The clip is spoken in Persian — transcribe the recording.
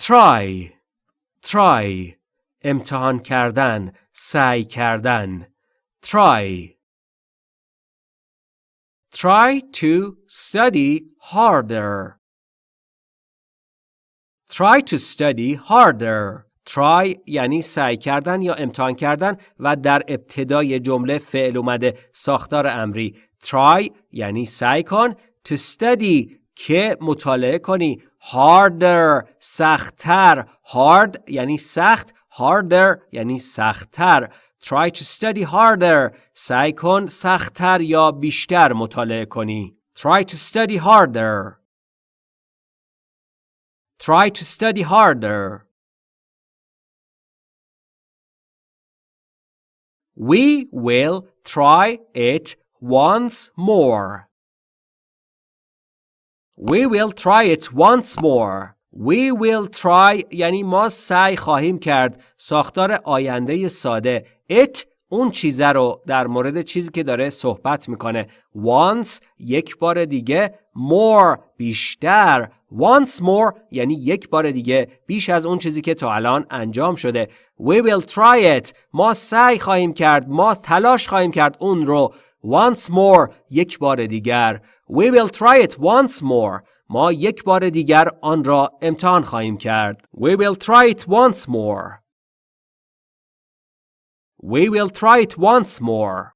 try. Try. امتحان کردن. سعی کردن. Try. Try to study harder. Try to study harder. Try یعنی سعی کردن یا امتحان کردن و در ابتدای جمله فعل اومده. ساختار امری. Try یعنی سعی کن to study که مطالعه کنی harder سختتر hard یعنی سخت harder یعنی سختتر try to study harder سعی کن سختتر یا بیشتر مطالعه کنی try to study harder try to study harder We will try it once more. We will try it once more. We will try. یعنی ما سعی خواهیم کرد ساختار آینده ساده it اون چیزه رو در مورد چیزی که داره صحبت می‌کنه. Once یک بار دیگه. More بیشتر. Once more یعنی یک بار دیگه. بیش از اون چیزی که تا الان انجام شده. We will try it. ما سعی خواهیم کرد. ما تلاش خواهیم کرد اون رو once more یک بار دیگر we will try it once more ما یک بار دیگر آن را امتحان خواهیم کرد we will try it once more We will try it once more.